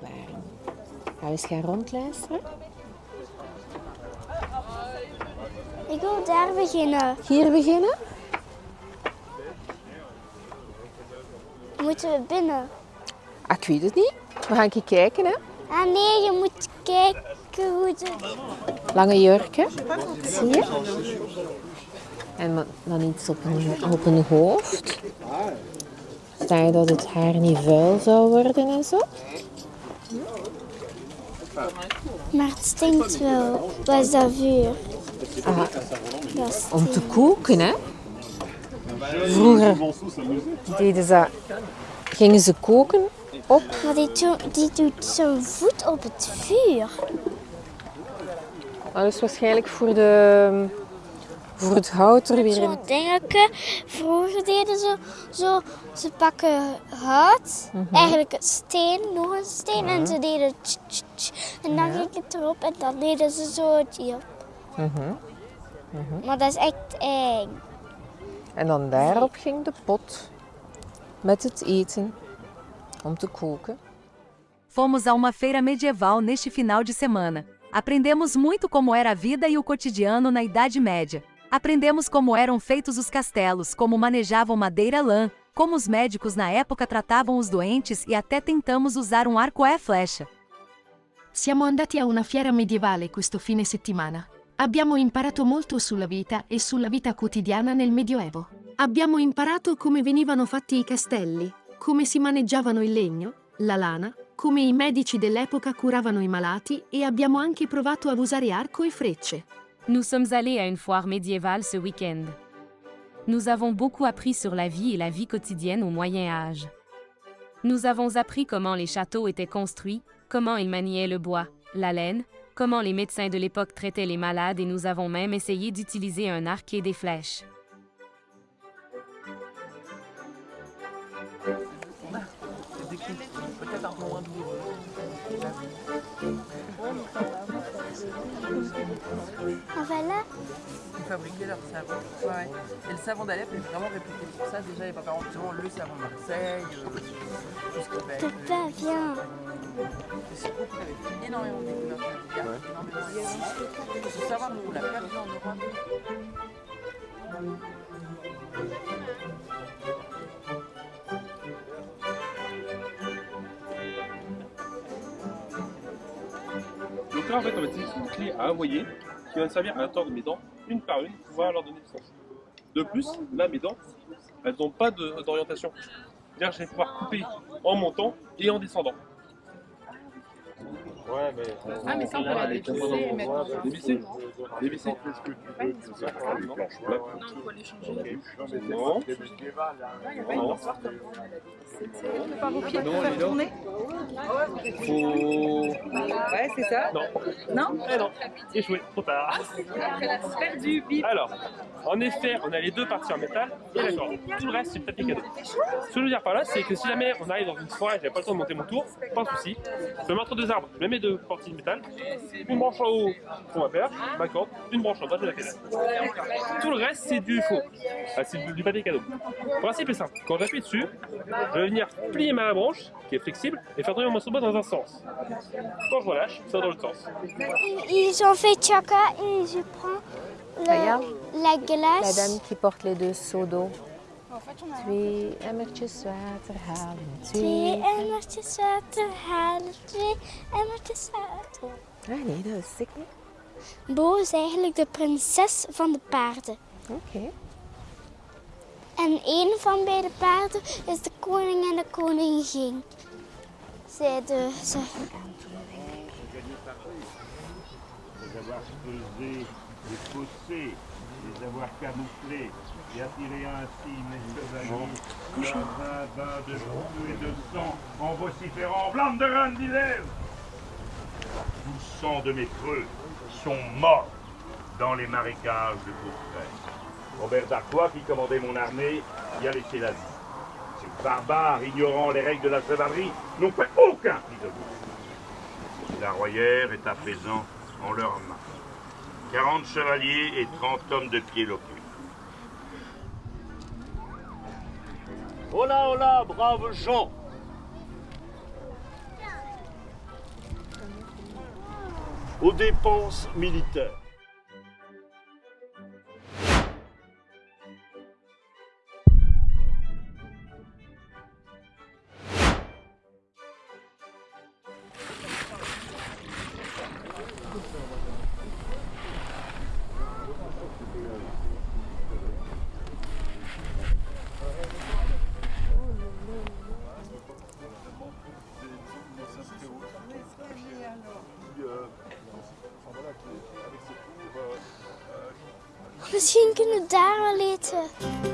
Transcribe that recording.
waren. Gaan we eens gaan rondluisteren? Ik wil daar beginnen. Hier beginnen? Moeten we binnen? Ah, ik weet het niet. We gaan een keer kijken, hè. Ah nee, je moet kijken hoe het... Lange jurken, zie je? En dan iets op een, op een hoofd. Zodat dat het haar niet vuil zou worden en zo. Maar het stinkt wel. Is dat vuur? Ah, om te koken, hè. Vroeger deden ze, gingen ze koken op. Maar die, die doet zo'n voet op het vuur. Dat is waarschijnlijk voor, de, voor het hout er weer in. Zo'n dingetje. Vroeger deden ze zo, ze pakken hout, eigenlijk een steen, nog een steen, en ze deden tsch, tsch, tsch. En dan ging het erop en dan deden ze zo het hier. Maar dat is echt eng. En dan daarop ging de pot met het eten om te koken. Fomos a uma feira medieval neste final de semana. Aprendemos muito como era a vida e o cotidiano na Idade Média. Aprendemos como eram feitos os castelos, como manejavam madeira lã, como os médicos na época tratavam os doentes e até tentamos usar um arco e flecha. Siamo andati a una fiera medievale questo fine settimana. Abbiamo imparato molto sulla vita e sulla vita quotidiana nel Medioevo. Abbiamo imparato come venivano fatti i castelli, come si maneggiavano il legno, la lana, come i medici dell'epoca curavano i malati e abbiamo anche provato a usare arco e frecce. Nous sommes allés à une foire médiévale ce week-end. Nous avons beaucoup appris sur la vie et la vie quotidienne au Moyen Âge. Nous avons appris comment les châteaux étaient construits, comment ils maniaient le bois, la laine, comment les médecins de l'époque traitaient les malades et nous avons même essayé d'utiliser un arc et des flèches. On va là. Ils fabriquaient leur savon. Ouais, ouais. Et le savon d'Alep est vraiment réputé pour ça. Déjà, il n'y a pas par exemple le savon de Marseille, euh, tout ce qui viens. Avait fait énormément de énormément de Il faut savoir, nous, on l'a perdu en Europe. Donc là, en fait, on va utiliser une clé à envoyer qui va servir à tordre mes dents une par une pour pouvoir leur donner du sens. De plus, là, mes dents, elles n'ont pas d'orientation. C'est-à-dire que je vais pouvoir couper en montant et en descendant. Ouais, mais. Ah, mais ça, on peut la dévisser et mettre. Dévisser Dévisser Non, il faut les changer. Non. Non, pour faire les dents. tourner Faut... Ouais, c'est ça. Non. Non Eh non, échoué, trop tard. Bip. Alors, en effet, on a les deux parties en métal et la corde. Tout le reste, c'est le papier cadeau. Ce que je veux dire par là, c'est que si jamais on arrive dans une forêt et j'ai pas le temps de monter mon tour, pas de souci. Je me mets entre deux arbres, je mets mes deux parties de métal, une branche en haut pour ma paire, ma corde, une branche en bas, je la pédale. Tout le reste, c'est du faux. Ah, c'est du, papier cadeau. Le principe est simple. Quand j'appuie dessus, je vais venir plier ma branche, qui est flexible, et faire tourner mon morceau de bois dans un sens. Quand je relâche, ça va dans l'autre sens. Ils ont fait chaka et je prends le- la La glace. dame qui porte les deux seaux d'eau. Twee emmertjes water halen. Twee Twee. emmertjes water halen, twee emmertjes water. Ah nee, dat is ik niet. Bo is eigenlijk de prinses van de paarden. Oké. En een van beide paarden is de koning en de koningin. Zeiden ze. Les creusés, les fossés, les avoir camouflés et attiré ainsi mes chevaliers dans un bain de feu et de sang en vociférant Blanc de reine d'Hilaire Tout sang de mes creux sont morts dans les marécages de Courtrai. Robert d'Artois, qui commandait mon armée, y a laissé la vie. Ces barbares, ignorant les règles de la chevalerie, n'ont fait aucun prisonnier. La royère est à présent en leurs mains. 40 chevaliers et 30 hommes de pied locaux. Hola, hola, braves gens aux dépenses militaires. Misschien kunnen we daar wel eten.